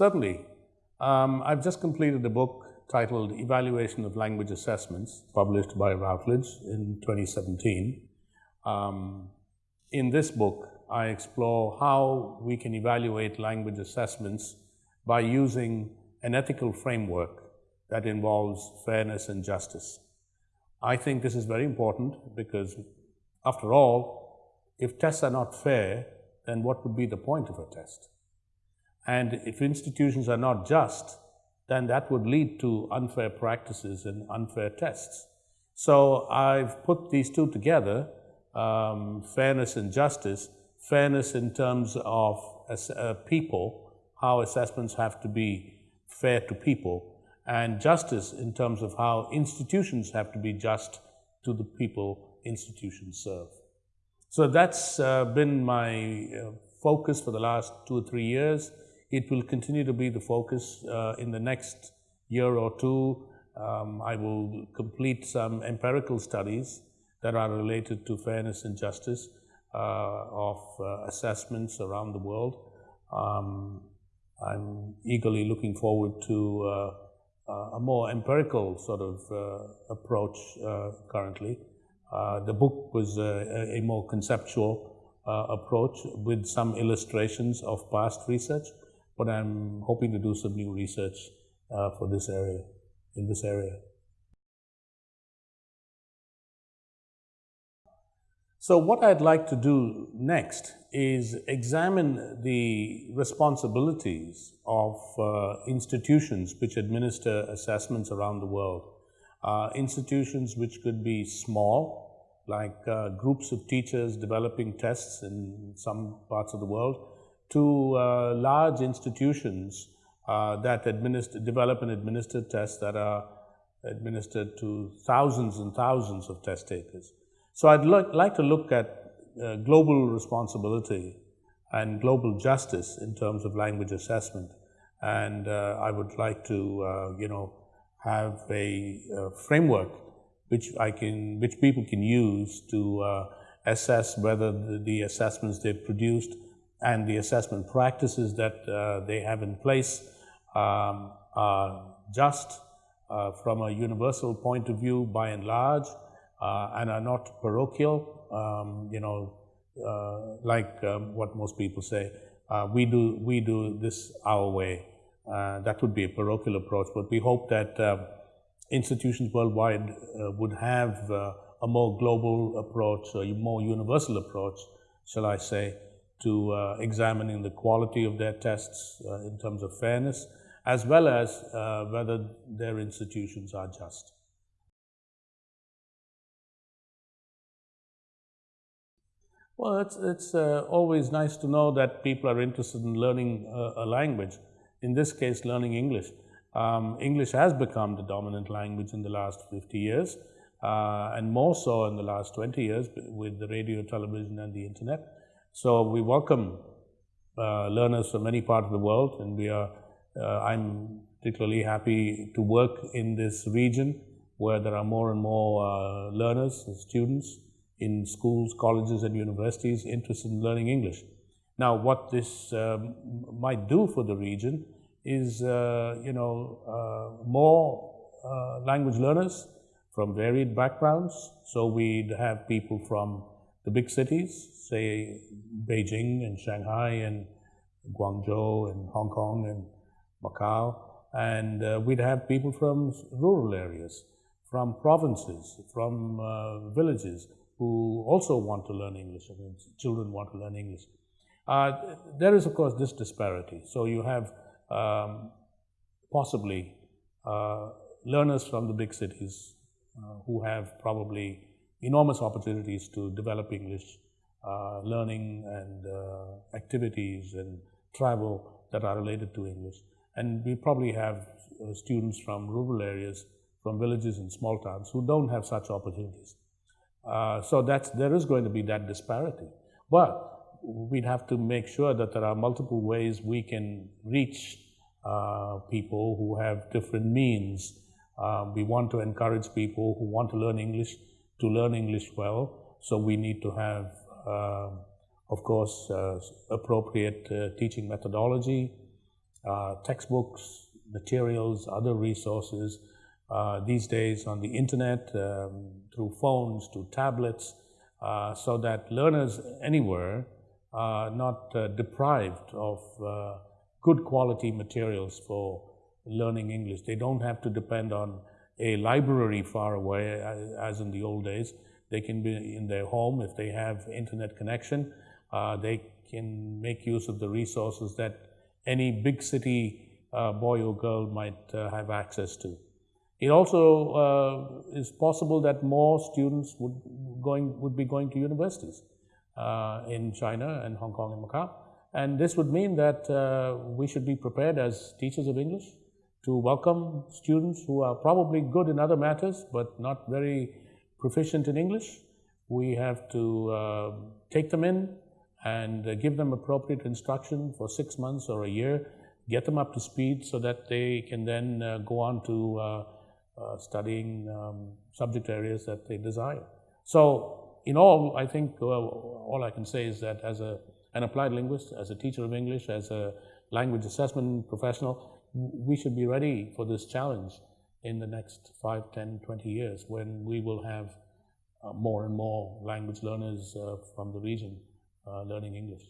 Certainly. Um, I've just completed a book titled Evaluation of Language Assessments, published by Routledge in 2017. Um, in this book, I explore how we can evaluate language assessments by using an ethical framework that involves fairness and justice. I think this is very important because, after all, if tests are not fair, then what would be the point of a test? And if institutions are not just, then that would lead to unfair practices and unfair tests. So I've put these two together, um, fairness and justice, fairness in terms of uh, people, how assessments have to be fair to people, and justice in terms of how institutions have to be just to the people institutions serve. So that's uh, been my uh, focus for the last two or three years. It will continue to be the focus uh, in the next year or two. Um, I will complete some empirical studies that are related to fairness and justice uh, of uh, assessments around the world. Um, I'm eagerly looking forward to uh, uh, a more empirical sort of uh, approach currently. the book was a, a more conceptual approach with some illustrations of past research, but I'm hoping to do some new research for this area, in this area. So what I'd like to do next is examine the responsibilities of uh, institutions which administer assessments around the world. Uh, institutions which could be small, like uh, groups of teachers developing tests in some parts of the world, to uh, large institutions uh, that administer, develop and administer tests that are administered to thousands and thousands of test takers. So I'd like to look at uh, global responsibility and global justice in terms of language assessment. And uh, I would like to, uh, you know, have a uh, framework which I can, which people can use to assess whether the, the, assessments they've produced and the assessment practices that uh, they have in place um, are just from a universal point of view by and large, uh, and are not parochial, um, you know, uh, like um, what most people say. Uh, we do we do this our way. that would be a parochial approach, but we hope that um, institutions worldwide would have a more global approach, a more universal approach, shall I say, to uh, examining the quality of their tests uh, in terms of fairness, as well as uh, whether their institutions are just. Well, it's, it's uh, always nice to know that people are interested in learning a, a language, in this case, learning English. Um, English has become the dominant language in the last 50 years, uh, and more so in the last 20 years with the radio, television, and the internet. So we welcome uh, learners from many parts of the world, and we are, uh, I'm particularly happy to work in this region where there are more and more uh, learners and students in schools, colleges, and universities interested in learning English. Now, what this um, might do for the region is, uh, you know, uh, more uh, language learners from varied backgrounds. So we'd have people from the big cities, say Beijing and Shanghai and Guangzhou and Hong Kong and Macau, and uh, we'd have people from rural areas, from provinces, from uh, villages, who also want to learn English, I mean, children want to learn English. Uh, there is, of course, this disparity. So you have um, possibly uh, learners from the big cities uh, who have probably enormous opportunities to develop English, uh, learning and uh, activities and travel that are related to English. And we probably have uh, students from rural areas, from villages and small towns who don't have such opportunities. Uh, so that's, there is going to be that disparity. But we'd have to make sure that there are multiple ways we can reach uh, people who have different means. Uh, we want to encourage people who want to learn English to learn English well. So we need to have, um, of course, uh, appropriate uh, teaching methodology uh, textbooks, materials, other resources. Uh, these days on the internet, um, through phones, to tablets, uh, so that learners anywhere are not uh, deprived of uh, good quality materials for learning English. They don't have to depend on a library far away, as in the old days. They can be in their home if they have internet connection. Uh, they can make use of the resources that any big city uh, boy or girl might uh, have access to. It also uh, is possible that more students would, going, would be going to universities uh, in China and Hong Kong and Macau. And this would mean that uh, we should be prepared as teachers of English to welcome students who are probably good in other matters but not very proficient in English. We have to uh, take them in and uh, give them appropriate instruction for six months or a year, get them up to speed so that they can then uh, go on to uh, uh, studying um, subject areas that they desire. So, in all, I think all I can say is that as a, an applied linguist, as a teacher of English, as a language assessment professional, we should be ready for this challenge in the next 5, 10, 20 years when we will have uh, more and more language learners uh, from the region uh, learning English.